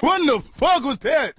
What the fuck was that?